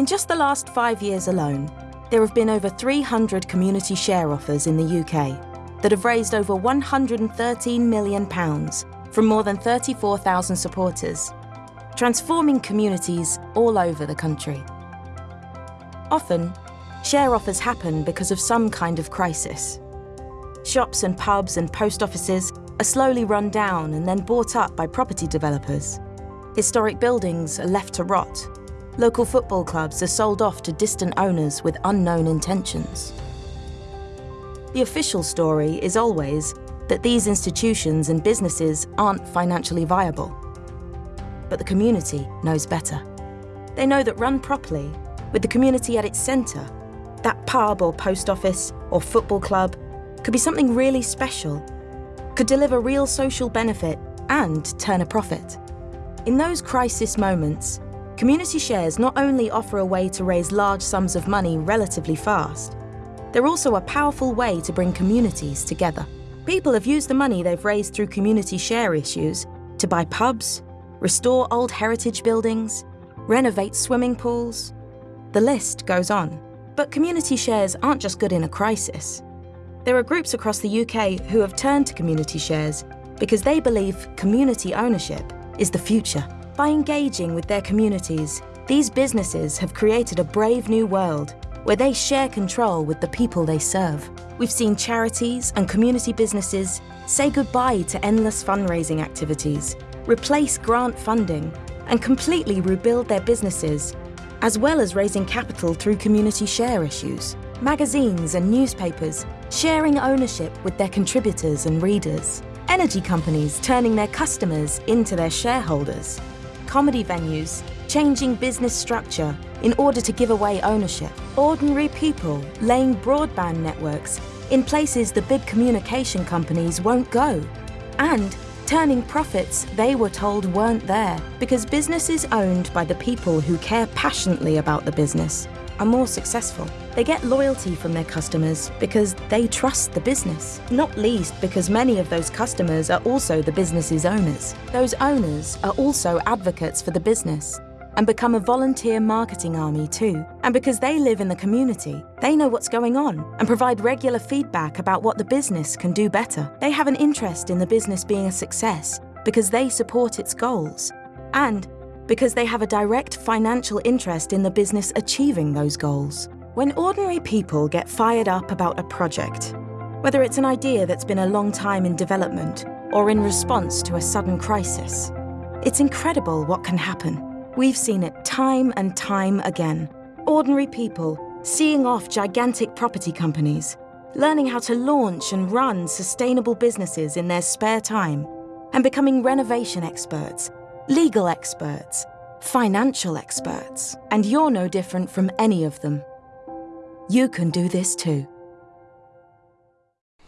In just the last five years alone, there have been over 300 community share offers in the UK that have raised over £113 million from more than 34,000 supporters, transforming communities all over the country. Often, share offers happen because of some kind of crisis. Shops and pubs and post offices are slowly run down and then bought up by property developers. Historic buildings are left to rot. Local football clubs are sold off to distant owners with unknown intentions. The official story is always that these institutions and businesses aren't financially viable. But the community knows better. They know that run properly, with the community at its centre, that pub or post office or football club could be something really special, could deliver real social benefit and turn a profit. In those crisis moments, community shares not only offer a way to raise large sums of money relatively fast, they're also a powerful way to bring communities together. People have used the money they've raised through community share issues to buy pubs, restore old heritage buildings, renovate swimming pools. The list goes on. But community shares aren't just good in a crisis. There are groups across the UK who have turned to community shares because they believe community ownership is the future. By engaging with their communities, these businesses have created a brave new world where they share control with the people they serve. We've seen charities and community businesses say goodbye to endless fundraising activities, replace grant funding, and completely rebuild their businesses, as well as raising capital through community share issues. Magazines and newspapers sharing ownership with their contributors and readers. Energy companies turning their customers into their shareholders. Comedy venues changing business structure in order to give away ownership. Ordinary people laying broadband networks in places the big communication companies won't go. And turning profits they were told weren't there because businesses owned by the people who care passionately about the business are more successful. They get loyalty from their customers because they trust the business, not least because many of those customers are also the business's owners. Those owners are also advocates for the business and become a volunteer marketing army too. And because they live in the community, they know what's going on and provide regular feedback about what the business can do better. They have an interest in the business being a success because they support its goals. And because they have a direct financial interest in the business achieving those goals. When ordinary people get fired up about a project, whether it's an idea that's been a long time in development or in response to a sudden crisis, it's incredible what can happen. We've seen it time and time again. Ordinary people seeing off gigantic property companies, learning how to launch and run sustainable businesses in their spare time, and becoming renovation experts legal experts, financial experts, and you're no different from any of them. You can do this too.